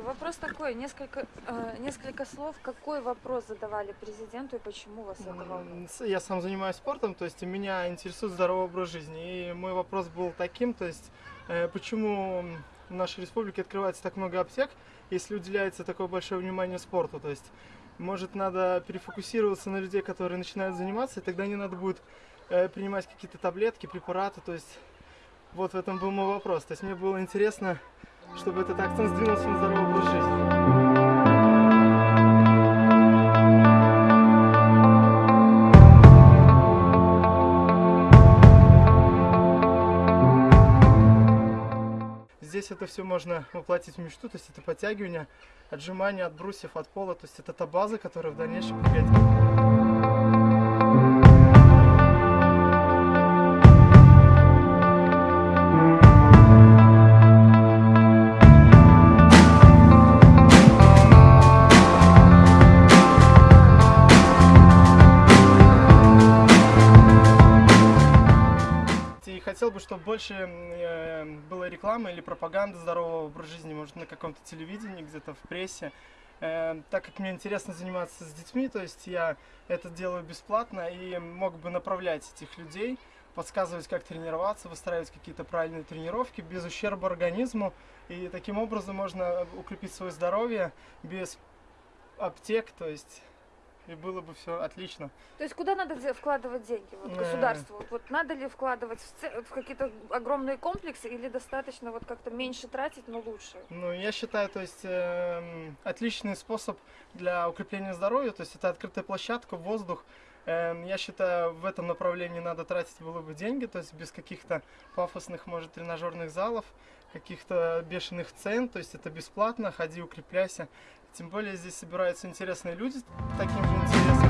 вопрос такой, несколько, э, несколько слов, какой вопрос задавали президенту и почему вас это волнует? Я сам занимаюсь спортом, то есть меня интересует здоровый образ жизни. И мой вопрос был таким, то есть э, почему в нашей республике открывается так много аптек, если уделяется такое большое внимание спорту. То есть может надо перефокусироваться на людей, которые начинают заниматься, и тогда не надо будет э, принимать какие-то таблетки, препараты. То есть вот в этом был мой вопрос. То есть мне было интересно, чтобы этот акцент сдвинулся на здоровый образ жизни. Здесь это все можно воплотить в мечту, то есть это подтягивание, отжимания от брусьев, от пола, то есть это та база, которая в дальнейшем пригодится. Хотел бы, чтобы больше э, было рекламы или пропаганды здорового образа жизни, может, на каком-то телевидении, где-то в прессе. Э, так как мне интересно заниматься с детьми, то есть я это делаю бесплатно и мог бы направлять этих людей, подсказывать, как тренироваться, выстраивать какие-то правильные тренировки без ущерба организму. И таким образом можно укрепить свое здоровье без аптек, то есть и было бы все отлично. То есть куда надо вкладывать деньги? Вот Э. государству. Вот, вот надо ли вкладывать в, в какие-то огромные комплексы или достаточно вот как-то меньше тратить, но лучше? Ну, я считаю, то есть эм, отличный способ для укрепления здоровья, то есть это открытая площадка, воздух. Эм, я считаю, в этом направлении надо тратить было бы деньги, то есть без каких-то пафосных, может, тренажерных залов, каких-то бешеных цен, то есть это бесплатно, ходи, укрепляйся. Тем более здесь собираются интересные люди, таким же интересным